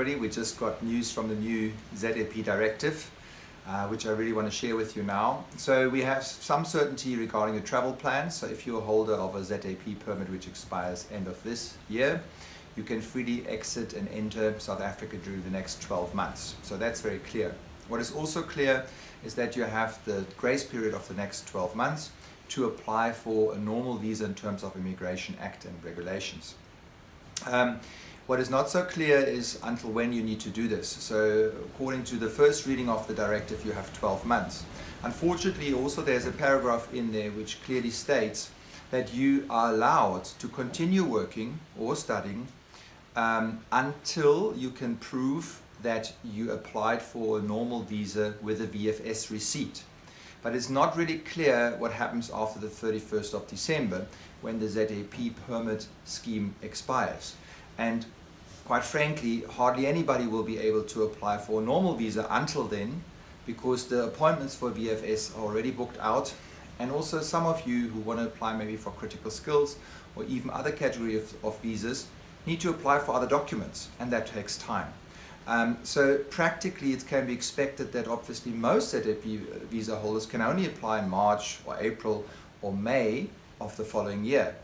everybody. We just got news from the new ZEP directive, uh, which I really want to share with you now. So we have some certainty regarding your travel plans. So if you're a holder of a ZEP permit which expires end of this year, you can freely exit and enter South Africa during the next 12 months. So that's very clear. What is also clear is that you have the grace period of the next 12 months to apply for a normal visa in terms of Immigration Act and regulations. Um, what is not so clear is until when you need to do this. So according to the first reading of the directive, you have 12 months. Unfortunately, also there's a paragraph in there which clearly states that you are allowed to continue working or studying um, until you can prove that you applied for a normal visa with a VFS receipt. But it's not really clear what happens after the 31st of December when the ZEP permit scheme expires. And quite frankly, hardly anybody will be able to apply for a normal visa until then because the appointments for VFS are already booked out and also some of you who want to apply maybe for critical skills or even other category of, of visas need to apply for other documents and that takes time. Um, so practically it can be expected that obviously most ZEP visa holders can only apply in March or April or May of the following year.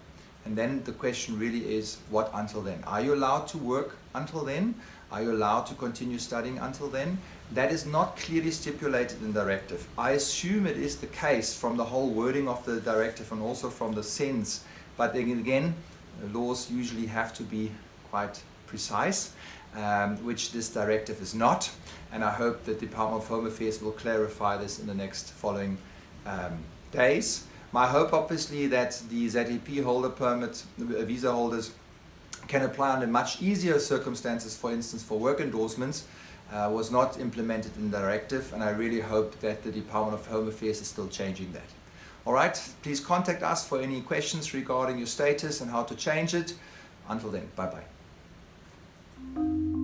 And then the question really is what until then? Are you allowed to work until then? Are you allowed to continue studying until then? That is not clearly stipulated in the directive. I assume it is the case from the whole wording of the directive and also from the sense. But again, laws usually have to be quite precise, um, which this directive is not. And I hope the Department of Home Affairs will clarify this in the next following um, days. My hope obviously that the ZEP holder permit, uh, visa holders can apply under much easier circumstances, for instance for work endorsements, uh, was not implemented in the directive and I really hope that the Department of Home Affairs is still changing that. Alright, please contact us for any questions regarding your status and how to change it. Until then, bye bye.